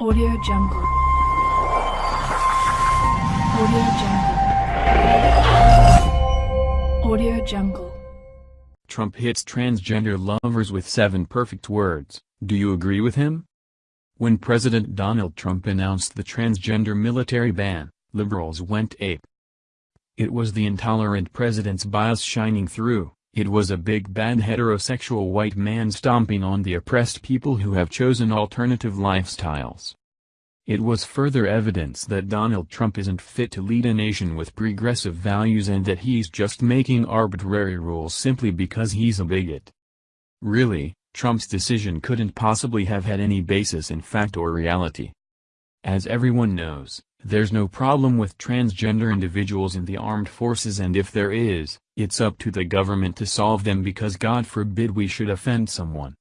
Audio Jungle. Audio Jungle. Audio Jungle. Trump hits transgender lovers with seven perfect words. Do you agree with him? When President Donald Trump announced the transgender military ban, liberals went ape. It was the intolerant president's bias shining through, it was a big bad heterosexual white man stomping on the oppressed people who have chosen alternative lifestyles. It was further evidence that Donald Trump isn't fit to lead a nation with progressive values and that he's just making arbitrary rules simply because he's a bigot. Really, Trump's decision couldn't possibly have had any basis in fact or reality. As everyone knows, there's no problem with transgender individuals in the armed forces and if there is, it's up to the government to solve them because God forbid we should offend someone.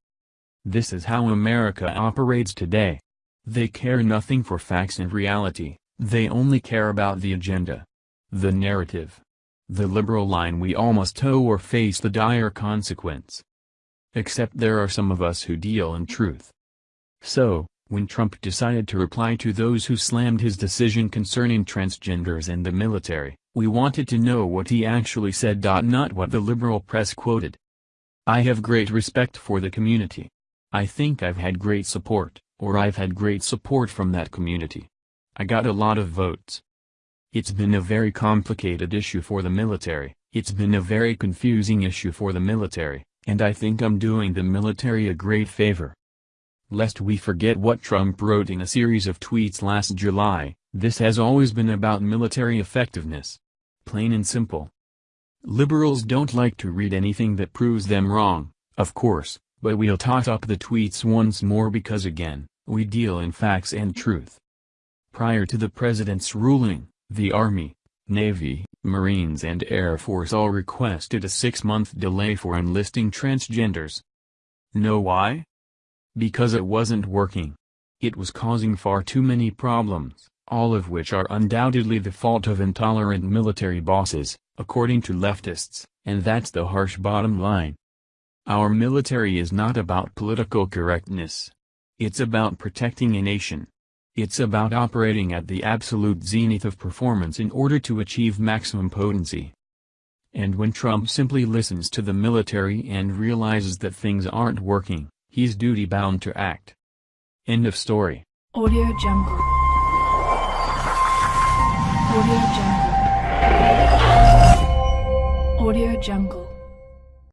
This is how America operates today. They care nothing for facts and reality, they only care about the agenda. The narrative. The liberal line we all must toe or face the dire consequence. Except there are some of us who deal in truth. So, when Trump decided to reply to those who slammed his decision concerning transgenders and the military, we wanted to know what he actually said. Not what the liberal press quoted. I have great respect for the community. I think I've had great support, or I've had great support from that community. I got a lot of votes. It's been a very complicated issue for the military, it's been a very confusing issue for the military, and I think I'm doing the military a great favor. Lest we forget what Trump wrote in a series of tweets last July, this has always been about military effectiveness. Plain and simple. Liberals don't like to read anything that proves them wrong, of course, but we'll tot up the tweets once more because again, we deal in facts and truth. Prior to the president's ruling, the Army, Navy, Marines and Air Force all requested a six-month delay for enlisting transgenders. Know why? Because it wasn't working. It was causing far too many problems, all of which are undoubtedly the fault of intolerant military bosses, according to leftists, and that's the harsh bottom line. Our military is not about political correctness. It's about protecting a nation. It's about operating at the absolute zenith of performance in order to achieve maximum potency. And when Trump simply listens to the military and realizes that things aren't working, he's duty-bound to act. End of story. Audio Jungle. Audio Jungle. Audio Jungle.